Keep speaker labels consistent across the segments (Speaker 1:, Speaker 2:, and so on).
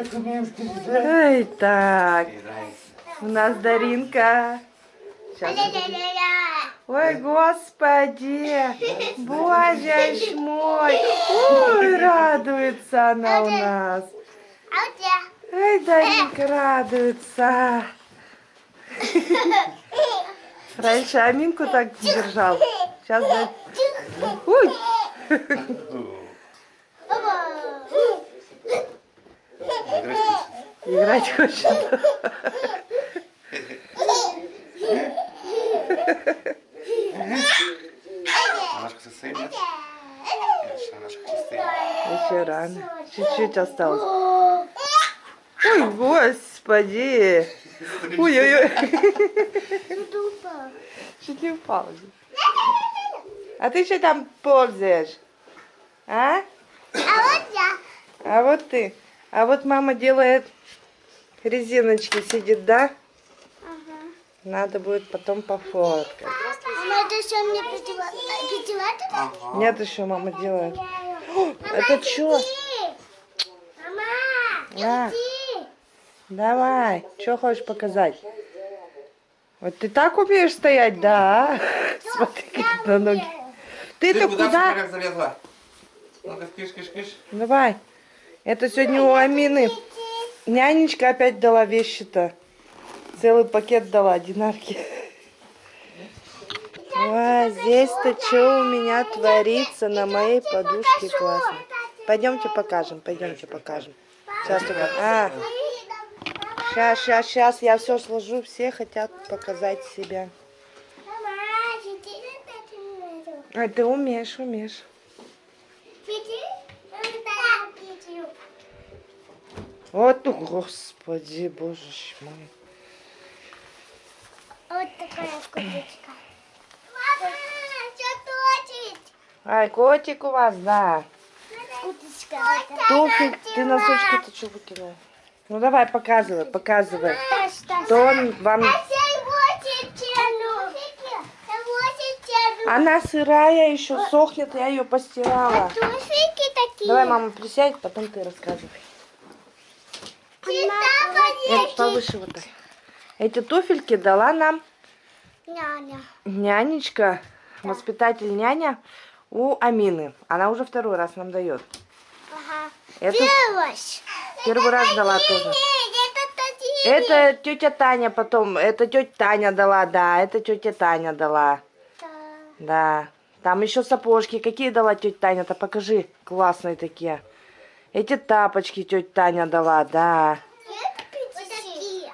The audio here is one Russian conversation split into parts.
Speaker 1: Ай, так. У нас Даринка. Сейчас. Ой, господи. Боже мой. Ой, радуется она у нас. Ай, Даринка радуется. Раньше Аминку так держал. Сейчас. Ой.
Speaker 2: Играть хочешь?
Speaker 1: Играть хочет.
Speaker 2: Состоит, нет?
Speaker 1: Еще рано. Чуть-чуть осталось. Ой, господи. Ой-ой-ой. Чуть не упал. А ты что там ползаешь? А?
Speaker 3: А вот я.
Speaker 1: А вот ты. А вот мама делает резиночки, сидит, да? Надо будет потом пофоткать.
Speaker 3: Мама, это мне?
Speaker 2: Ага.
Speaker 1: Нет, еще мама делает. О, это что?
Speaker 3: Мама,
Speaker 1: На,
Speaker 3: иди.
Speaker 1: давай. Что хочешь показать? Вот ты так умеешь стоять, да? а? Смотри, как на ноги. Ты-то
Speaker 2: куда залезла? Ну-ка, киш, киш, киш.
Speaker 1: Давай. Это сегодня у Амины. Нянечка опять дала вещи-то. Целый пакет дала, динарки. Ой, здесь-то что у меня творится на моей подушке классно. Пойдемте покажем, пойдемте покажем. Сейчас только... А, сейчас, сейчас, сейчас, я все сложу. Все хотят показать себя. А ты умеешь, умеешь.
Speaker 3: Иди. Да, иди.
Speaker 1: Вот, ну, господи, боже мой.
Speaker 3: Вот такая курочка. Мама, что точить?
Speaker 1: Ай, котик у вас, да.
Speaker 3: Уточка.
Speaker 1: Туфель, ты носочки-то что выкинула? Ну давай, показывай, показывай.
Speaker 3: Таш, таш.
Speaker 1: То он вам... Она сырая еще, сохнет, я ее постирала.
Speaker 3: Такие.
Speaker 1: Давай, мама, присядь, потом ты рассказывай. Это повыше вот так. Эти туфельки дала нам
Speaker 3: Няня.
Speaker 1: нянечка, воспитатель няня у Амины. Она уже второй раз нам дает.
Speaker 3: Ага.
Speaker 1: Эту
Speaker 3: Первый.
Speaker 1: первый раз дала тоже.
Speaker 3: Это.
Speaker 1: Это тетя Таня потом, это тетя Таня дала, да, это тетя Таня дала. Да. Там еще сапожки. Какие дала тетя Таня-то? Покажи. Классные такие. Эти тапочки тетя Таня дала, да.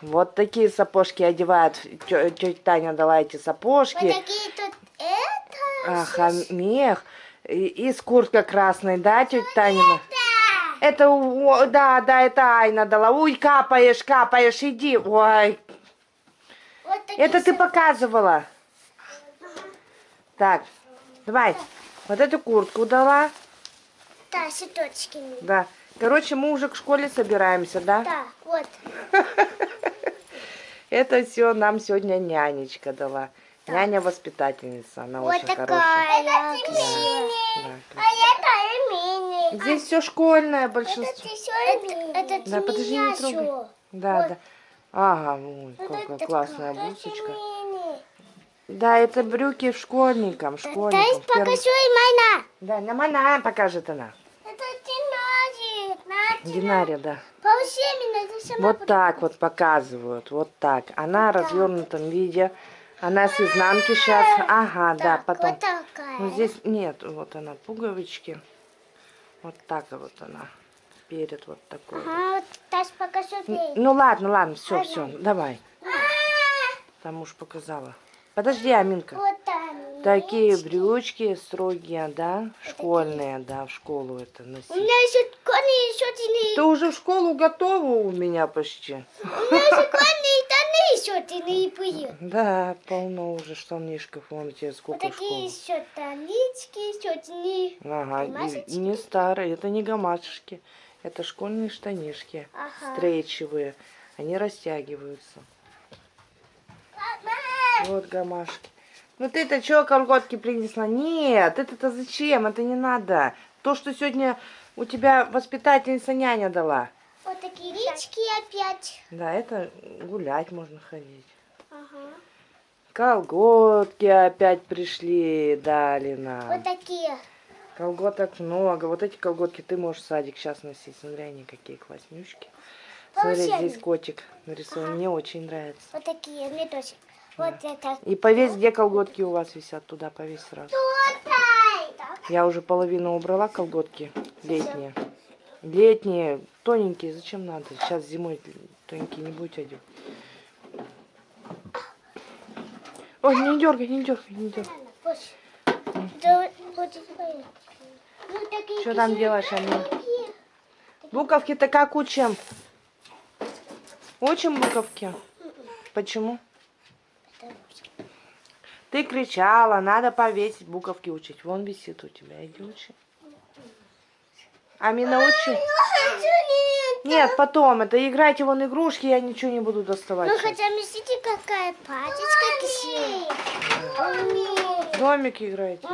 Speaker 3: Вот такие.
Speaker 1: Вот сапожки одевают. Тетя Таня дала эти
Speaker 3: Вот
Speaker 1: сапожки.
Speaker 3: такие тут это.
Speaker 1: Ага, мех. И, и с курткой красной, да, тетя Танина? Это, у- да, да, это Айна дала. Ой, капаешь, капаешь, иди. Ой,
Speaker 3: Вот
Speaker 1: это ты показывала. Так, давай. Вот эту куртку дала.
Speaker 3: Да, с.
Speaker 1: Да. Короче, мы уже к школе собираемся, да?
Speaker 3: Да, вот.
Speaker 1: Это все нам сегодня нянечка дала. Няня-воспитательница, она
Speaker 3: Вот
Speaker 1: очень хорошая.
Speaker 3: такая красивая.
Speaker 1: Да.
Speaker 3: А это мини.
Speaker 1: Здесь все школьное большинство.
Speaker 3: Это, это
Speaker 1: Да, подожди, не трогай. Да,
Speaker 3: Вот.
Speaker 1: да. Ага, ой, какая
Speaker 3: Это
Speaker 1: классная
Speaker 3: такая
Speaker 1: блузочка. Да, это брюки школьникам,
Speaker 3: Дай
Speaker 1: школьникам. первом-
Speaker 3: покажу и мана.
Speaker 1: Да, нам она покажет она. Динария, да. Вот так вот показывают, вот так. Она в развернутом виде. Она с изнанки сейчас. Ага, да,
Speaker 3: Так,
Speaker 1: потом.
Speaker 3: Вот такая.
Speaker 1: Ну, здесь нет, вот она, пуговички. Вот так вот она. Перед вот такой. вот.
Speaker 3: Ага, вот Таш, покажу.
Speaker 1: Ну ладно, ладно, все, все, давай. Там уж показала. Подожди, Аминка.
Speaker 3: Вот.
Speaker 1: Такие брючки строгие, да? Школьные, да, в школу это
Speaker 3: У
Speaker 1: носить.
Speaker 3: меня еще кони, еще
Speaker 1: Ты уже в школу готова у меня почти?
Speaker 3: У меня еще кони, штаны еще тяные
Speaker 1: Да, полно уже штанишков, вон тебе
Speaker 3: Вот
Speaker 1: сколько в
Speaker 3: такие еще танички, еще тяные.
Speaker 1: Ага, и- не старые, это не гамашечки, это школьные штанишки,
Speaker 3: Ага.
Speaker 1: стрейчевые, они растягиваются. Вот гамашки. Ну ты-то что колготки принесла? Нет, это-то зачем? Это не надо. То, что сегодня у тебя воспитательница няня дала.
Speaker 3: Вот такие речки опять.
Speaker 1: Да, это гулять можно ходить.
Speaker 3: Ага.
Speaker 1: Колготки опять пришли, дали нам.
Speaker 3: Вот такие.
Speaker 1: Колготок много. Вот эти колготки ты можешь в садик сейчас носить. Смотри, они какие класснючки. Смотри, здесь котик нарисован. Мне очень нравится.
Speaker 3: Вот такие. Мне тоже. Вот это.
Speaker 1: И повесь, где колготки у вас висят, туда повесь сразу.
Speaker 3: Так.
Speaker 1: Я уже половину убрала колготки летние. Летние, тоненькие, зачем надо? Сейчас зимой тоненькие не будете одевать. Ой, не дергай, не дергай, не дергай.
Speaker 3: Ну,
Speaker 1: Что там делаешь, Амин? Буковки-то как учим? Учим буковки? Почему? Ты кричала, надо повесить, буковки учить. Вон висит у тебя, иди учи. Амина, учи. Нет, потом, это играйте вон игрушки, я ничего не буду доставать.
Speaker 3: Ну,
Speaker 1: сейчас.
Speaker 3: хотя, смотрите, какая пачечка красивая.
Speaker 1: Домик играйте.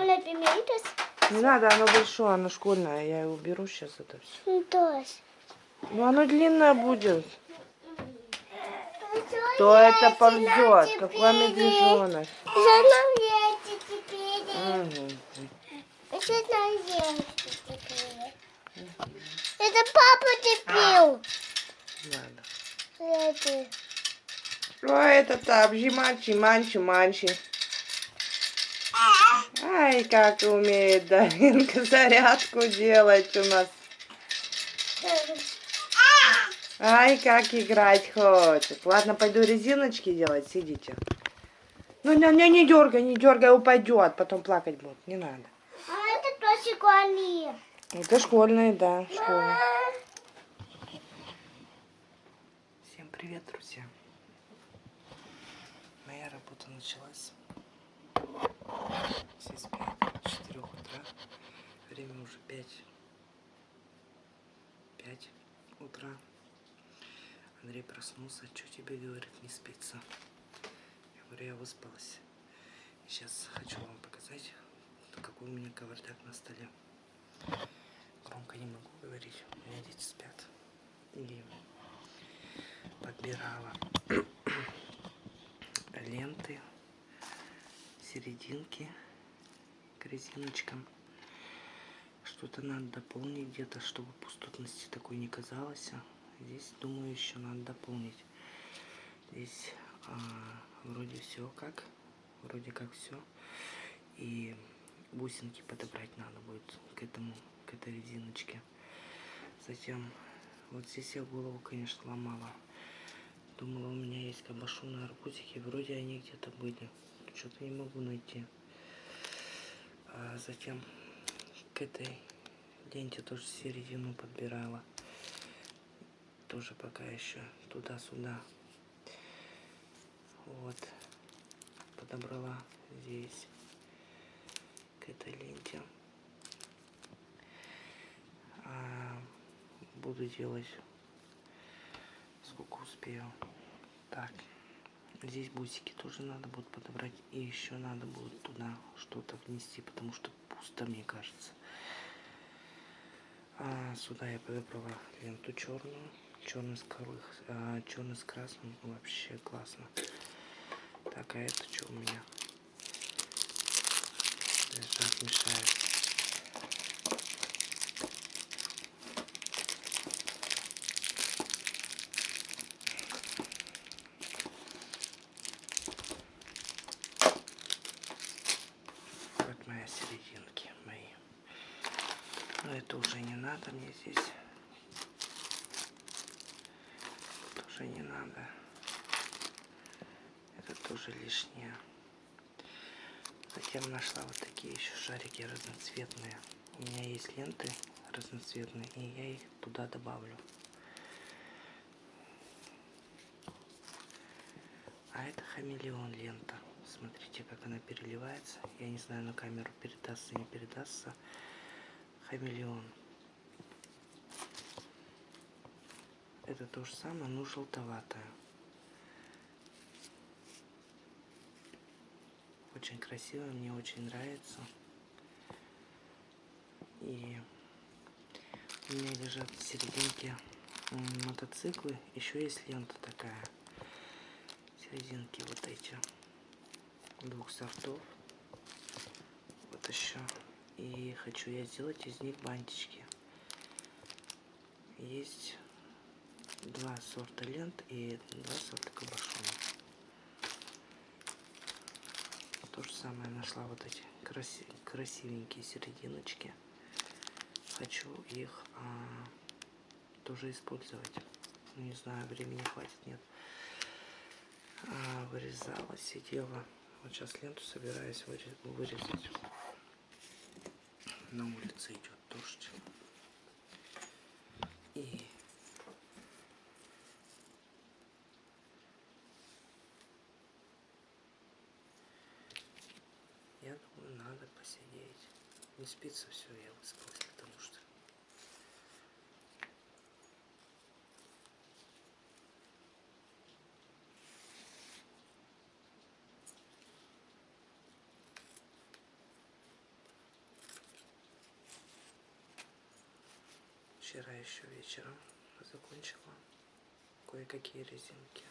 Speaker 1: Не надо, оно большое, оно школьное, я его беру сейчас это все.
Speaker 3: Ну.
Speaker 1: Ну, оно длинное будет. То это ползет, какой медвежонок.
Speaker 3: Это папа тепил. Это.
Speaker 1: Ой, это там, жиманчи, манчи, манчи. Ай, как умеет Даринка зарядку делать у нас. Ай, как играть хочет. Ладно, пойду резиночки делать, сидите. Ну, не, не, не дергай, не дергай, упадет, потом плакать будет, не надо.
Speaker 3: А это тоже школьные.
Speaker 1: Это школьные, да, школьные. Всем привет, друзья. Моя работа началась. Все спят с 4 утра. Время уже 5. 5 утра. Андрей проснулся. Что тебе, говорит, не спится? Я говорю, я выспалась. Сейчас хочу вам показать, какой у меня кавардак на столе. Громко не могу говорить, у меня дети спят. И подбирала ленты, серединки к резиночкам. Что-то надо дополнить где-то, чтобы пустотности такой не казалось. Здесь, думаю, еще надо дополнить. Здесь а, вроде все как, вроде как все. И бусинки подобрать надо будет к этому, к этой резиночке. Затем, вот здесь я голову, конечно, ломала. Думала, у меня есть кабашоны, арбузики. Вроде они где-то были. Что-то не могу найти. А затем к этой ленте тоже середину подбирала. Тоже пока еще туда-сюда. Вот. Подобрала здесь к этой ленте. А, буду делать сколько успею. Так, здесь бусики тоже надо будет подобрать. И еще надо будет туда что-то внести, потому что пусто, мне кажется. А, сюда я подобрала ленту черную. Черный с, кры- а, черный с красным. Вообще классно. Так, а это что у меня? Лежат, мешает. Вот мои серединки мои. Но это уже не надо мне здесь. Тоже не надо. Это тоже лишнее. Затем нашла вот такие еще шарики разноцветные. У меня есть ленты разноцветные, и я их туда добавлю. А это хамелеон лента. Смотрите, как она переливается. Я не знаю, на камеру передастся, не передастся. Хамелеон. Это то же самое, но желтоватое. Очень красиво, мне очень нравится. И у меня лежат в серединке мотоциклы. Еще есть лента такая. Серединки вот эти. Двух сортов. Вот еще. И хочу я сделать из них бантички. Есть два сорта лент и два сорта кабошона. То же самое нашла вот эти краси- красивенькие серединочки. Хочу их а, тоже использовать. Ну, Не знаю, времени хватит, нет. А, вырезала, сидела. Вот сейчас ленту собираюсь выре- вырезать. На улице идет дождь. И я думаю, надо посидеть. Не спится все, я выспалась, потому что Вчера еще вечером закончила кое-какие резинки.